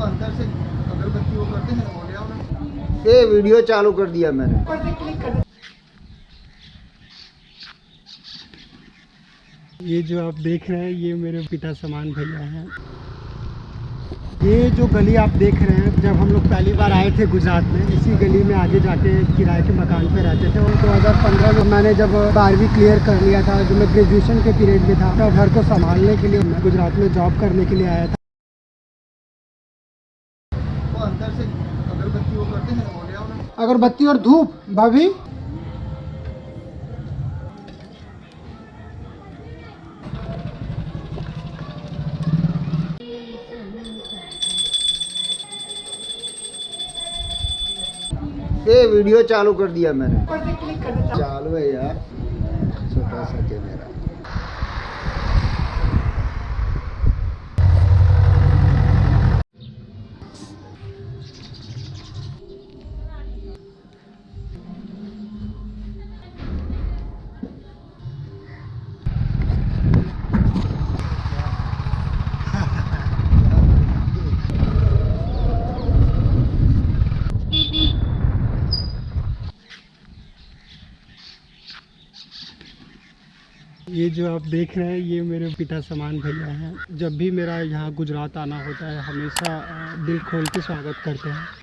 वो अंदर से अगरबत्ती वो करते हैं ये वीडियो चालू कर दिया मैंने। ये जो आप देख रहे हैं ये मेरे पिता समान भैया हैं। ये जो गली आप देख रहे हैं जब हम लोग पहली बार आए थे गुजरात में इसी गली में आगे जाके किराए के मकान पे रहते थे। और 2015 में मैंने जब बारहवीं क्लियर कर लिया था जो मैं ग्रेजुएशन के पीरियड में था तब घर को संभालने के लिए मैं गुजरात में जॉब करने के लिए आया था वो अंदर से अगरबत्ती वो करते हैं वो ले आओ ना अगरबत्ती और धूप भाभी। ये वीडियो चालू कर दिया मैंने। चालू है यार। ये जो आप देख रहे हैं, ये मेरे पिता समान भैया हैं। जब भी मेरा यहाँ गुजरात आना होता है, हमेशा दिल खोल के स्वागत करते हैं।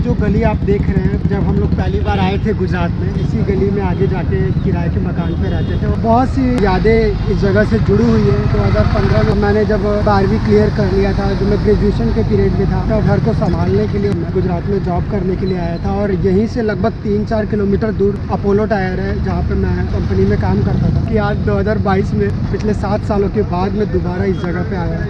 जो गली आप देख रहे हैं, जब हम लोग पहली बार आए थे गुजरात में, इसी गली में आगे जाके किराए के मकान पे रहते थे। बहुत सी यादें इस जगह से जुड़ी हुई है। 2015 में मैंने जब बारहवीं क्लियर कर लिया था, जो मैं ग्रेजुएशन के पीरियड में था तब घर को संभालने के लिए, मैं गुजरात में जॉब करने के लिए आया था और यहीं से लगभग तीन चार किलोमीटर दूर अपोलो टायर है, जहाँ पे मैं कंपनी में काम करता था। कि आज 2022 में, पिछले सात सालों के बाद मैं दोबारा इस जगह पे आया।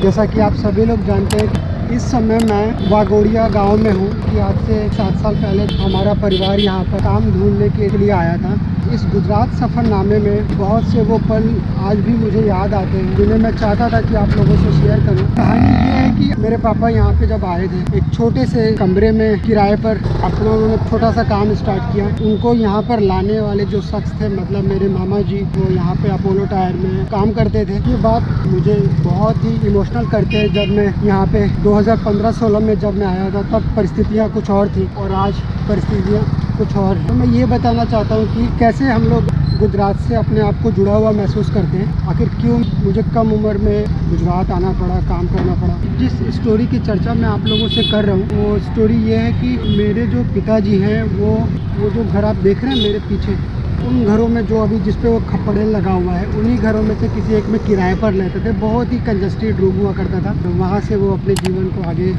जैसा कि आप सभी लोग जानते हैं इस समय मैं वागोड़िया गाँव में हूँ कि आज से सात साल पहले हमारा परिवार यहाँ पर काम ढूँढने के लिए आया था। इस गुजरात सफ़रनामे में बहुत से वो पल आज भी मुझे याद आते हैं, जिन्हें मैं चाहता था कि आप लोगों से शेयर करूँ। कहानी ये है कि मेरे पापा यहाँ पे जब आए थे, एक छोटे से कमरे में किराए पर अपना उन्होंने छोटा सा काम स्टार्ट किया। उनको यहाँ पर लाने वाले जो शख्स थे मतलब मेरे मामा जी, वो यहाँ पे अपोलो टायर में काम करते थे। ये बात मुझे बहुत ही इमोशनल करते हैं। जब मैं यहाँ पे 2015-16 में जब मैं आया था, तब परिस्थितियाँ कुछ और थी और आज परिस्थितियाँ कुछ और। तो मैं ये बताना चाहता हूँ कि कैसे हम लोग गुजरात से अपने आप को जुड़ा हुआ महसूस करते हैं? आखिर क्यों मुझे कम उम्र में गुजरात आना पड़ा, काम करना पड़ा? जिस स्टोरी की चर्चा मैं आप लोगों से कर रहा हूँ, वो स्टोरी ये है कि मेरे जो पिताजी हैं, वो वो जो घर आप देख रहे हैं मेरे पीछे, उन घरों में जो अभी जिस पे वो खपड़े लगा हुआ है, उन्हीं घरों में से किसी एक में किराए पर लेते थे, बहुत ही कंजस्टेड रूम हुआ करता था। तो वहाँ से वो अपने जीवन को आगे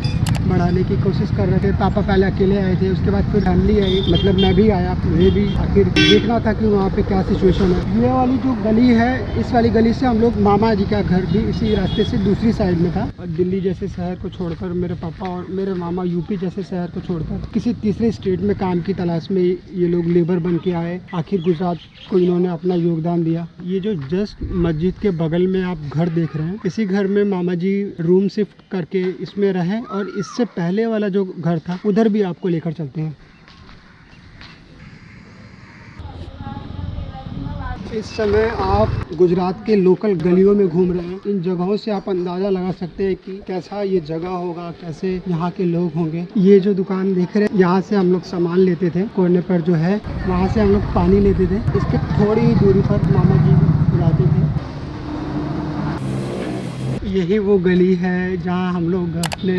बढ़ाने की कोशिश कर रहे थे। पापा पहले अकेले आए थे, उसके बाद फिर फैमिली आई। मतलब मैं भी आया मुझे भी। आखिर देखना था कि वहाँ पे क्या सिचुएशन है। ये वाली जो गली है, इस वाली गली से हम लोग मामा जी का घर भी इसी रास्ते से दूसरी साइड में था। और दिल्ली जैसे शहर को छोड़कर मेरे पापा और मेरे मामा यूपी जैसे शहर को छोड़कर किसी तीसरे स्टेट में काम की तलाश में ये लोग लेबर बन के आए। आखिर गुजरात को इन्होंने अपना योगदान दिया। ये जो जस्ट मस्जिद के बगल में आप घर देख रहे हैं, इसी घर में मामा जी रूम शिफ्ट करके इसमें रहे और इससे पहले वाला जो घर था, उधर भी आपको लेकर चलते हैं। इस समय आप गुजरात के लोकल गलियों में घूम रहे हैं। इन जगहों से आप अंदाज़ा लगा सकते हैं कि कैसा ये जगह होगा, कैसे यहाँ के लोग होंगे। ये जो दुकान देख रहे हैं, यहाँ से हम लोग सामान लेते थे, कोने पर जो है, वहाँ से हम लोग पानी लेते थे। इसके थोड़ी ही दूरी पर मामा जी जाते थे यही वो गली है जहाँ हम लोग अपने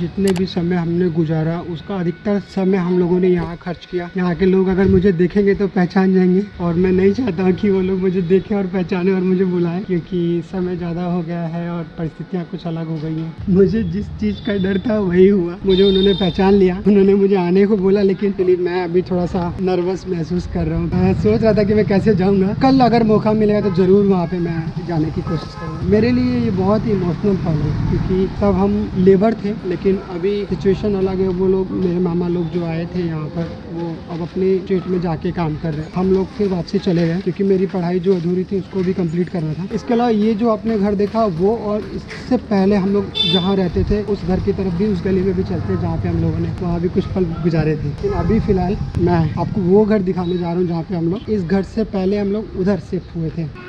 जितने भी समय हमने गुजारा, उसका अधिकतर समय हम लोगों ने यहाँ खर्च किया। यहाँ के लोग अगर मुझे देखेंगे तो पहचान जाएँगे और मैं नहीं चाहता कि वो लोग मुझे देखें और पहचाने और मुझे बुलाएँ, क्योंकि समय ज़्यादा हो गया है और परिस्थितियाँ कुछ अलग हो गई हैं। मुझे जिस चीज़ का डर था वही हुआ। मुझे उन्होंने पहचान लिया। उन्होंने मुझे आने को बोला, लेकिन मैं अभी थोड़ा सा नर्वस महसूस कर रहा हूँ। मैं सोच रहा था कि मैं कैसे जाऊँगा। कल अगर मौका मिलेगा तो ज़रूर वहाँ पे मैं जाने की कोशिश करूँगा। मेरे लिए ये बहुत ही इमोशनल पल है क्योंकि तब हम लेबर थे, लेकिन अभी सिचुएशन अलग है, वो लोग, मेरे मामा लोग जो आए थे यहाँ पर, वो अब अपने स्टेट में जाके काम कर रहे हैं। हम लोग फिर वापसी चले गए, क्योंकि मेरी पढ़ाई जो अधूरी थी, उसको भी कंप्लीट करना था। इसके अलावा ये जो आपने घर देखा, वो और इससे पहले हम लोग जहाँ रहते थे, उस घर की तरफ़ भी, उस गली में भी चलते जहाँ पे हम लोगों ने, वहाँ भी कुछ पल गुजारे थे। लेकिन अभी फ़िलहाल मैं आपको वो घर दिखाने जा रहा हूँ, जहाँ पे हम लोग, इस घर से पहले हम लोग उधर शिफ्ट हुए थे।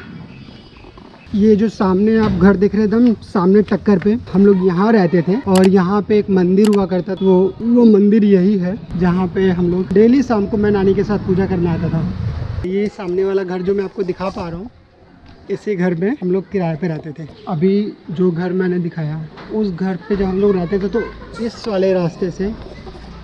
ये जो सामने आप घर देख रहे एकदम सामने टक्कर पे, हम लोग यहाँ रहते थे और यहाँ पे एक मंदिर हुआ करता था, वो वो मंदिर यही है, जहाँ पे हम लोग डेली शाम को मैं नानी के साथ पूजा करने आता था। ये सामने वाला घर जो मैं आपको दिखा पा रहा हूँ, इसी घर में हम लोग किराए पे रहते थे। अभी जो घर मैंने दिखाया, उस घर पे जब हम लोग रहते थे तो इस वाले रास्ते से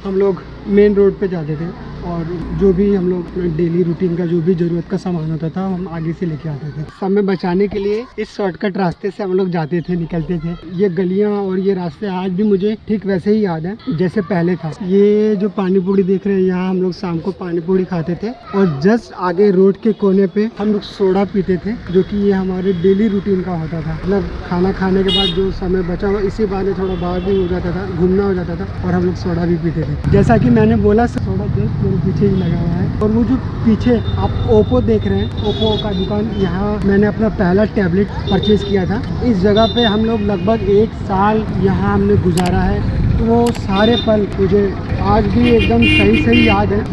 हम लोग मेन रोड पे जाते थे। और जो भी हम लोग डेली रूटीन का जो भी ज़रूरत का सामान होता था, हम आगे से लेके आते थे। समय बचाने के लिए इस शॉर्टकट रास्ते से हम लोग जाते थे, निकलते थे। ये गलियाँ और ये रास्ते आज भी मुझे ठीक वैसे ही याद है, जैसे पहले था। ये जो पानी पूड़ी देख रहे हैं, यहाँ हम लोग शाम को पानी पूरी खाते थे और जस्ट आगे रोड के कोने पे हम लोग सोडा पीते थे, जो कि ये हमारे डेली रूटीन का होता था। मतलब खाना खाने के बाद जो समय बचा हुआ, इसी बहाने थोड़ा बाहर भी हो जाता था, घूमना हो जाता था और हम लोग सोडा भी पीते थे। जैसा कि मैंने बोला, सोडा जस्ट मेरे पीछे ही लगा हुआ है। और वो जो पीछे आप ओप्पो देख रहे हैं ओप्पो का दुकान, यहाँ मैंने अपना पहला टैबलेट परचेज़ किया था। इस जगह पे हम लोग लगभग एक साल यहाँ हमने गुजारा है। तो वो सारे पल मुझे आज भी एकदम सही सही याद है।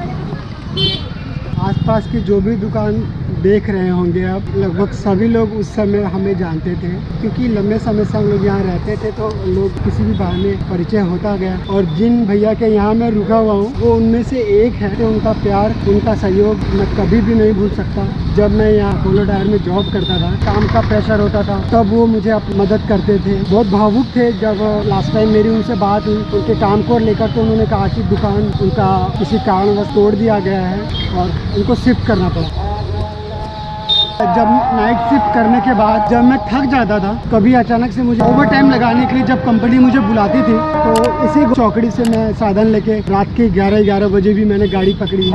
आसपास की जो भी दुकान देख रहे होंगे आप। लगभग सभी लोग उस समय हमें जानते थे, क्योंकि लंबे समय से हम लोग यहाँ रहते थे तो लोग किसी भी बहाने परिचय होता गया। और जिन भैया के यहाँ मैं रुका हुआ हूँ, वो उनमें से एक है तो उनका प्यार, उनका सहयोग मैं कभी भी नहीं भूल सकता। जब मैं यहाँ पोलो टायर में जॉब करता था, काम का प्रेशर होता था, तब वो मुझे अप- मदद करते थे। बहुत भावुक थे जब लास्ट टाइम मेरी उनसे बात हुई। उनके काम को लेकर तो उन्होंने कहा कि दुकान उनका किसी कारणवश तोड़ दिया गया है और उनको शिफ्ट करना पड़ा। जब नाइट शिफ्ट करने के बाद जब मैं थक जाता था, कभी अचानक से मुझे ओवर टाइम लगाने के लिए जब कंपनी मुझे बुलाती थी तो इसी चौकड़ी से मैं साधन लेके रात के 11 11 बजे भी मैंने गाड़ी पकड़ी।